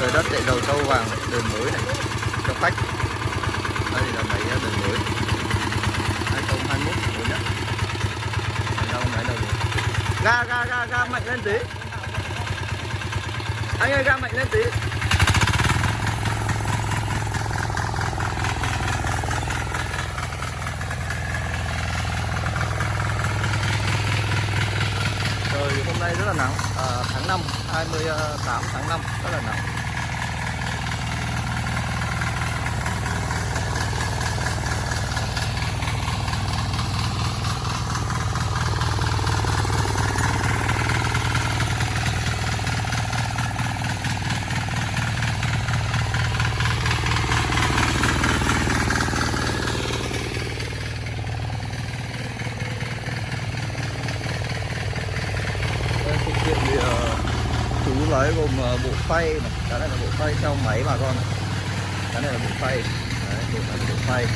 làm đất chạy đầu sâu vàng đường mới này. Cho khách. Đây là máy đường mới 2021 mới nhất đâu giao máy đầu ga ga ga ga mạnh lên tí. Anh ơi ga mạnh lên tí. Trời hôm nay rất là nắng. À, tháng 5 28 à, tháng 5 rất là nắng Đây, phụ kiện thì ờ, chú lấy gồm ờ, bộ phay. Này cái này là bộ phay theo máy bà con này. cái này là bộ phay. Đấy, bộ này là bộ phay.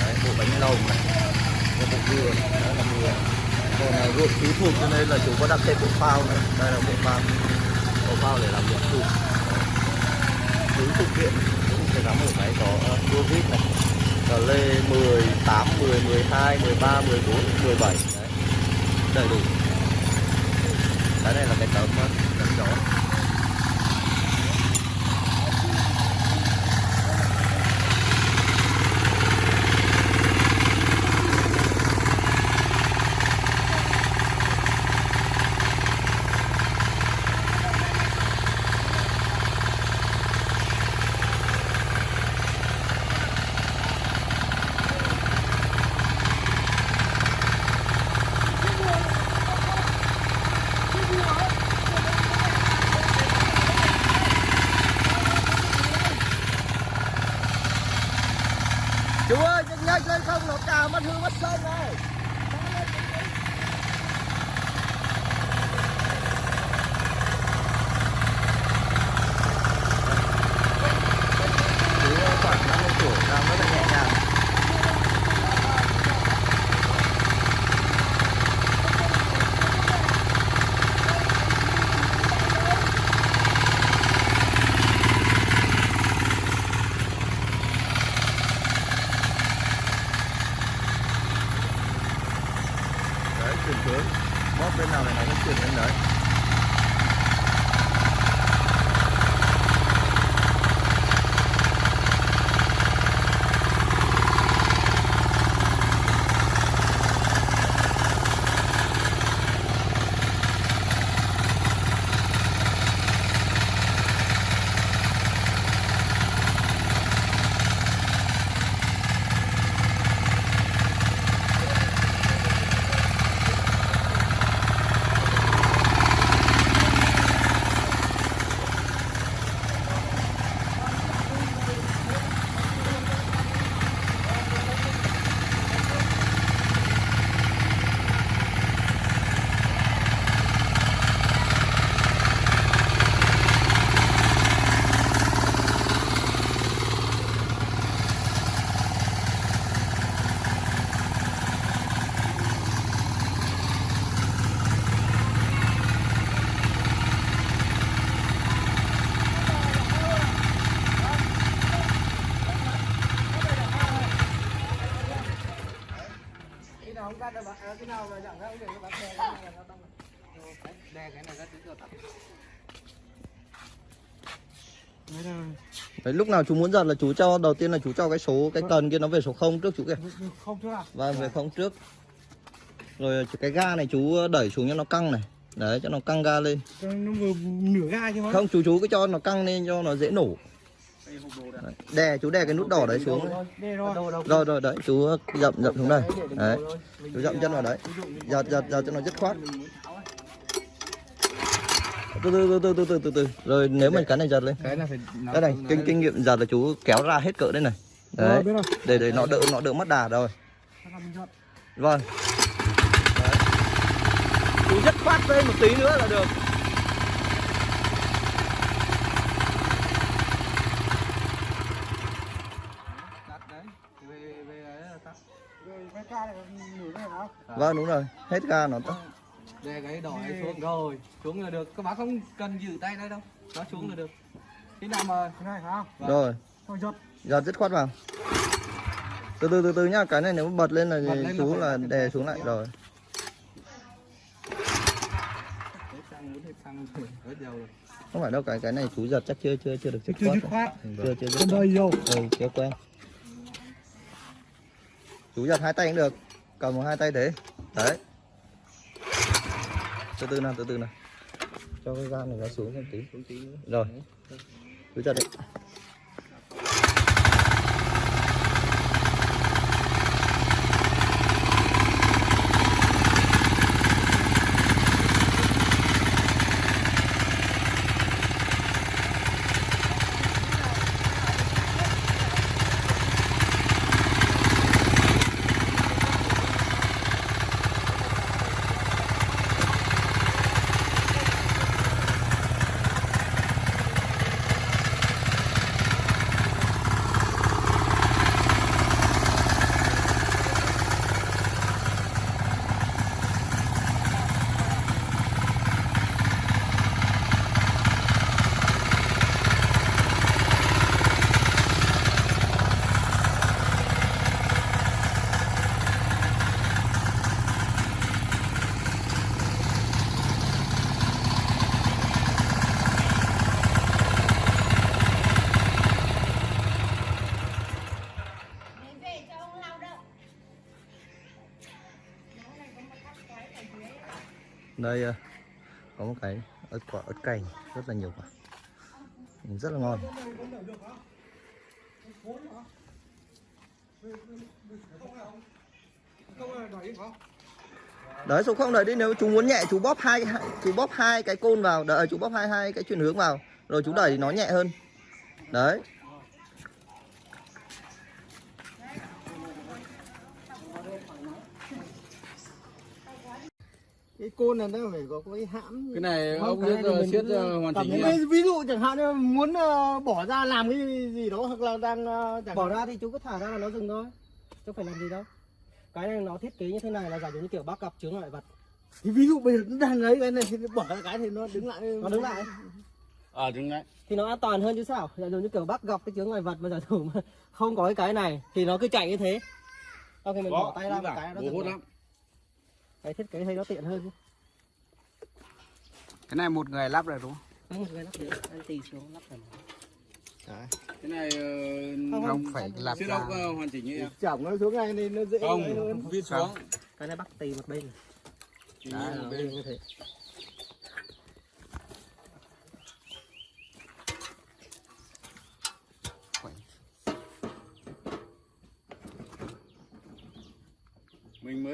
Đấy, bộ bánh lồng này. Cái bộ dừa này, đó là dừa. Còn là ruột chú thuộc cho nên là chú có đặt thêm bộ phao này. Đây là bộ phao. Bộ phao để làm ruột thuộc chú phụ kiện cũng phải gắn ở máy có ờ, đua vít này. Cờ lê 18, 10, 12, 13, 14, 17 đấy. Đầy đủ. Cái này là cái tấm ờ, tấm gió chú ơi nhanh nhanh lên không nó cào mất hư mất sông rồi chú khoảng 50 tuổi đang rất là nhẹ nhàng đấy chuyển hướng. Bóp bên nào này nó chuyển đến đấy. Bạn à, nào mà chẳng ra đè cái này nó đông. Đấy, đè cái này lúc nào chú muốn giật là chú cho đầu tiên là chú cho cái số cái cần kia nó về số 0 trước chú kìa. Không chưa nào và về không trước. Rồi cái ga này chú đẩy xuống cho nó căng này. Đấy cho nó căng ga lên. Cho nó vừa nửa ga chứ không chú chú cứ cho nó căng lên cho nó dễ nổ. Đè chú đè cái nút đỏ đấy xuống. Rồi rồi. Đấy chú dậm dậm xuống đây. Đấy chú dậm chân vào đấy. Giật giật giật cho nó dứt khoát. Từ từ từ từ từ từ từ rồi nếu mình cái này giật lên. Cái này kinh kinh nghiệm giật là chú kéo ra hết cỡ đây này. Đấy để để nó đỡ nó đỡ mất đà rồi. Vâng. Đấy. chú dứt khoát lên một tí nữa là được Tắt đấy về về ấy là tắt về cái ca này nửa này nào vâng. Đúng rồi. Hết ga nó tắt đè cái đỏ ấy xuống rồi. Xuống là được. Các bác không cần giữ tay đây đâu. Nó xuống là được. Khi nào mà Thế này hả? Vâng. rồi. Thôi giật. giật dứt khoát vào. Từ từ từ từ nhá. Cái này nếu bật lên là Bật lên là chú là đè xuống lại. rồi. Hết xăng muốn hết xăng rồi hết dầu rồi. Không phải đâu cái cái này chú giật chắc chưa chưa chưa được dứt Chưa khoát dứt khoát. Ừ, chưa chưa dứt khoát. đây vô. ừ chưa quen chú giật hai tay cũng được, cầm một hai tay thế. Đấy. Từ từ nào, từ từ nào. Cho cái gan này nó xuống một tí, xuống tí nữa. Rồi. Chú giật đấy đây ờ, có một cái ớt quả, ớt cành, rất là nhiều quả. Rất là ngon. Đấy số không đợi đi, nếu chú muốn nhẹ, chú bóp hai, hai- chú bóp hai cái côn vào. Đợi, chú bóp hai hai cái chuyển hướng vào. Rồi chú đẩy thì nó nhẹ hơn. Đấy. Cái côn này nó phải có cái hãm. cái này Không, ông cái biết ờ, siết ờ, hoàn cảm chỉnh nhé ví- ví dụ chẳng hạn như muốn ờ, bỏ ra làm cái gì đó hoặc là đang chẳng bỏ ra thì chú cứ thả ra là nó dừng thôi chứ phải làm gì đâu. Cái này nó thiết kế như thế này là giả dụ như kiểu bác gặp chướng ngại vật. Thì ví dụ bây giờ nó đang ấy cái này thì bỏ ra cái thì nó đứng lại. Nó đứng lại. À đứng đấy thì nó an toàn hơn chứ sao? Giả dụ như kiểu bác gặp cái chướng ngại vật mà giả dụ mà không có cái cái này thì nó cứ chạy như thế. Sau khi mình bỏ tay ra một cái nó dừng hút lại. lắm cái thiết kế thấy nó tiện hơn chứ cái này một người lắp rồi đúng không? Đấy, một người lắp được. Anh tì xuống lắp tầm cái này Không, không không, phải siết ốc ờ, hoàn chỉnh như em chỏng nó xuống này thì nó dễ không viết xuống. Cái này bác tì một bên. Chỉ Đấy, như một bên như thế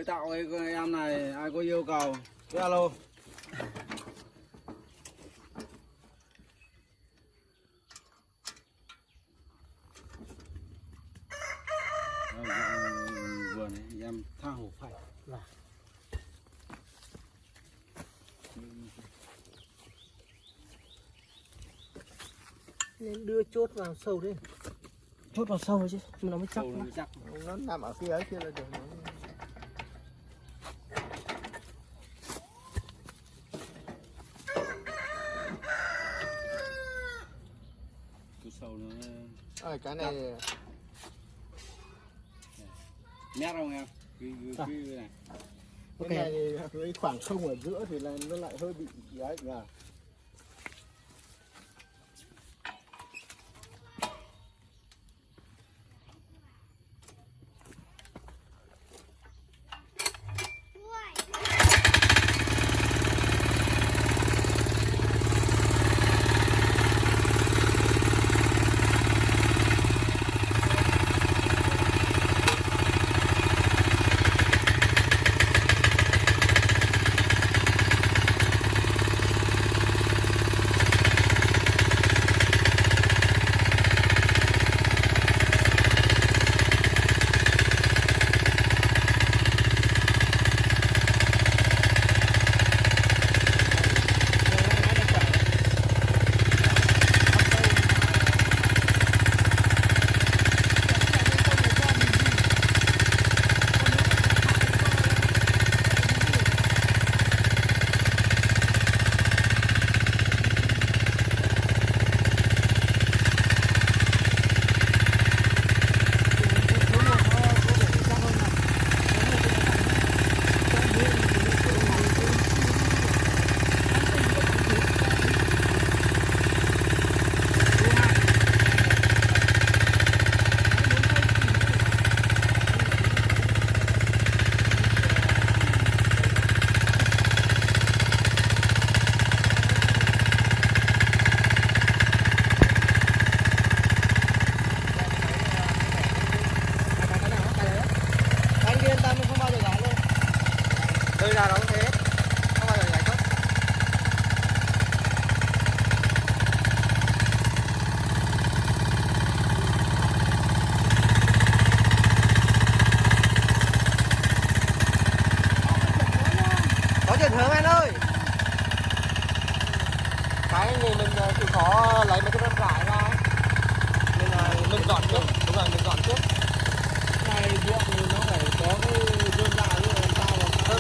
mới tạo cái con em này ai có yêu cầu? Cứ alo. Vừa này em tha hồ phải. Nên đưa chốt vào sâu đi chốt vào sâu chứ nó mới chắc nó chắc. Nó nằm ở phía ấy kia là được cứ sâu nó à, cái này nét không em? Cái, cái, cái này. Cái này thì khoảng không ở giữa thì là nó lại hơi bị ấy nhỉ tươi ra nó có thế. Không bao giờ giải thoát có chuyện hướng anh ơi. Cái thì mình ờ, chịu khó lấy mấy cái đơn rải ra mình mình dọn trước. Đúng là mình dọn trước. Này ruộng nó phải có cái đơn giản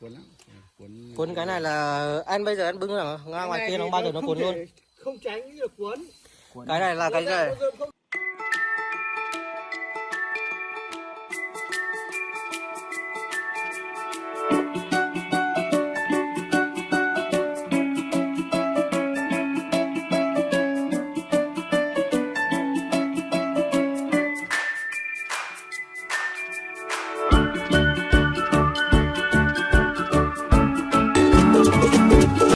cuốn lắm. Ừ, cuốn cuốn cái này là anh bây giờ anh bưng là ngang ngoài kia nó bao giờ nó cuốn luôn. không tránh được cuốn. Cái này là cái này